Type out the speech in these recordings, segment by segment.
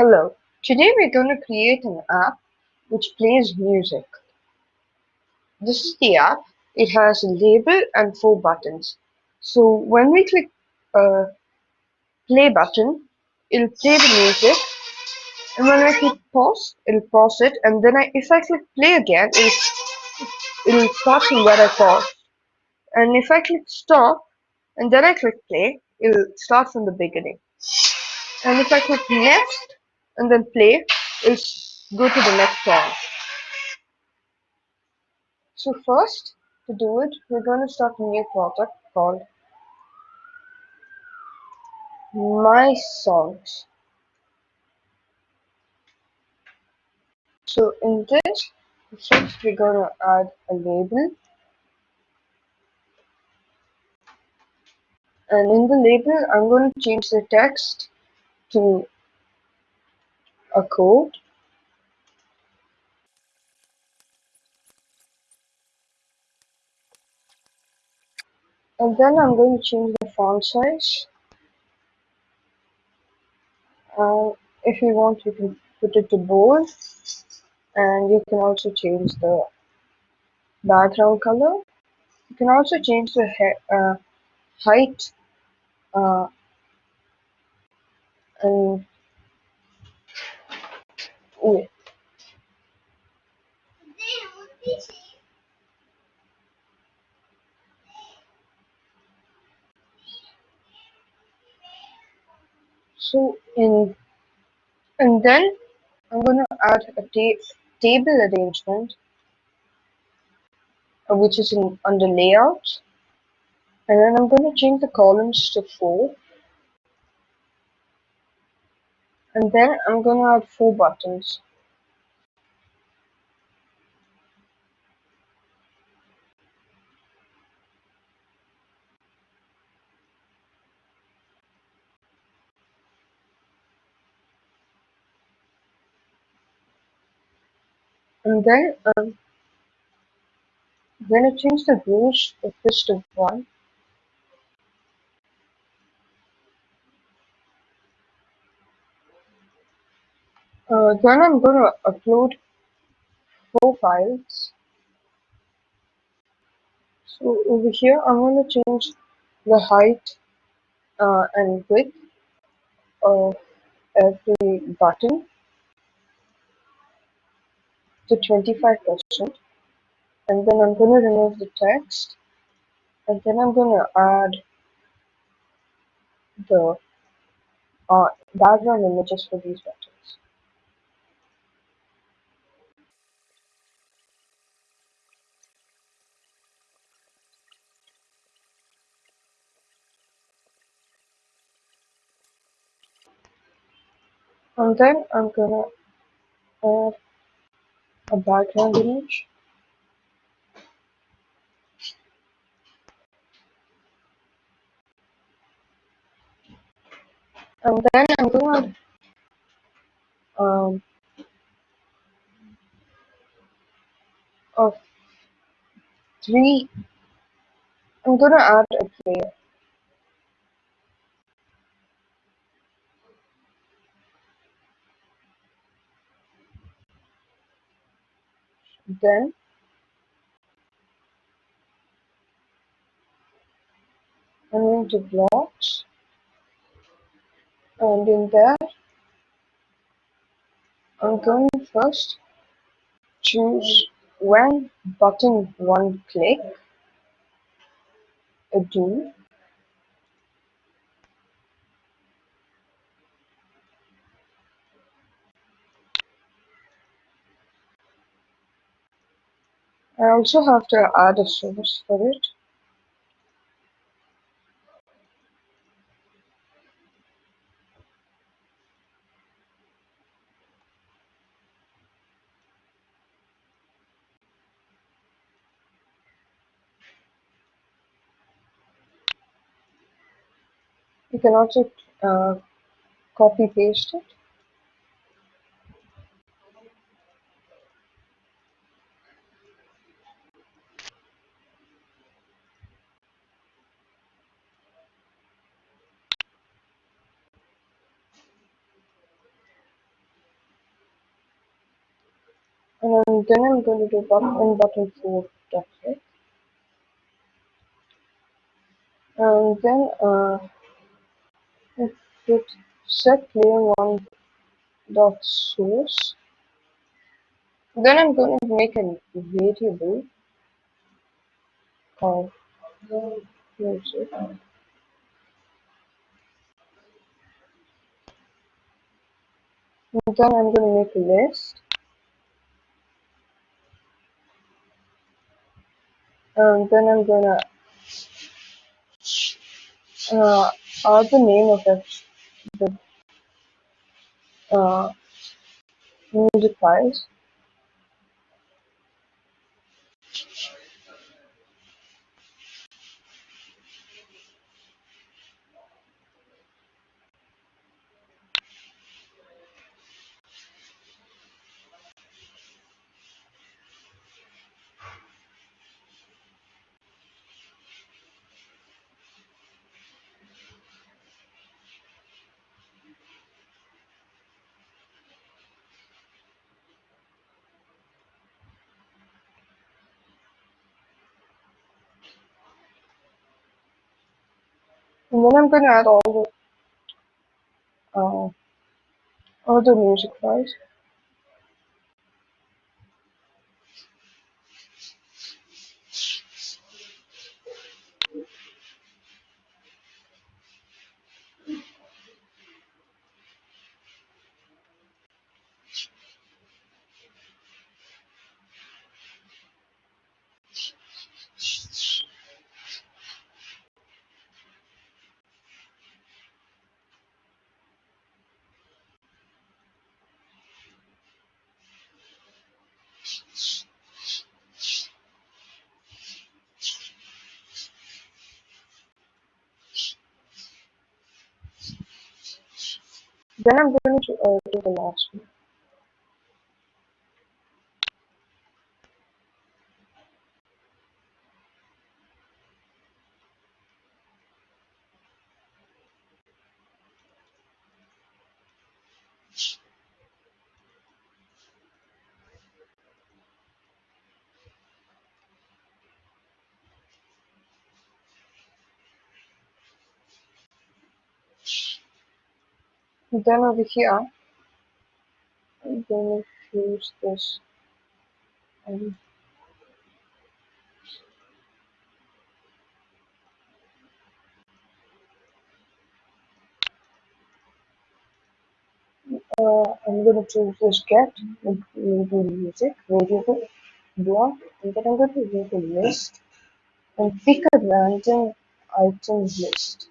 Hello, today we're going to create an app which plays music. This is the app. It has a label and four buttons. So when we click uh, play button, it'll play the music. And when I click pause, it'll pause it. And then I, if I click play again, it'll, it'll start from where I paused. And if I click stop, and then I click play, it'll start from the beginning. And if I click next, and then play is go to the next song. So first, to do it, we're going to start a new project called My Songs. So in this, first we're going to add a label. And in the label, I'm going to change the text to a code? And then I'm going to change the font size. Uh, if you want you can put it to bold. And you can also change the background color. You can also change the uh, height uh, and width So in and then I'm going to add a ta table arrangement uh, which is in under layout. And then I'm going to change the columns to 4 and then I'm to add 4 buttons. And then um, I change the rows of this to 1 uh, then I'm going to upload four files. So over here I'm going to change the height uh, and width of every button to 25% and then I'm going to remove the text. And then I'm going to add the uh, background images for these buttons. And then I'm to add a background image. And then I'm to um, of three I'm to add a player then? I'm going to blocks and in there I'm going to first. Choose when button one click. A do I also have to add a source for it. You can also uh, copy paste it and then I'm going to do button button for it. and then uh, put set player one dot source. Then I'm going to make a variable called. And then I'm going to make a list. Then I'm uh, add the name of the, uh, music. Then I'm going to add all the uh, all the music files. Then I'm going to do the last one. Then over here, I'm going to use this um, uh, I'm going to choose this get music variable block and then I'm going to make a list and pick a random items list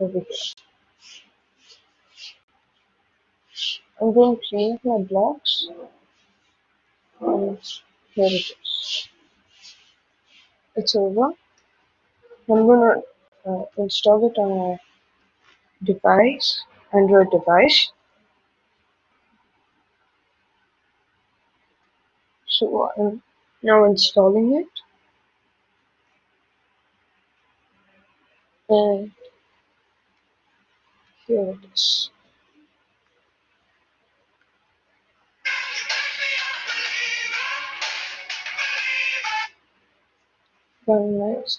over here. I'm going to change my blocks and here it is. It's over. I'm going to uh, install it on my device, Android device. So I'm now installing it. And here it is. Very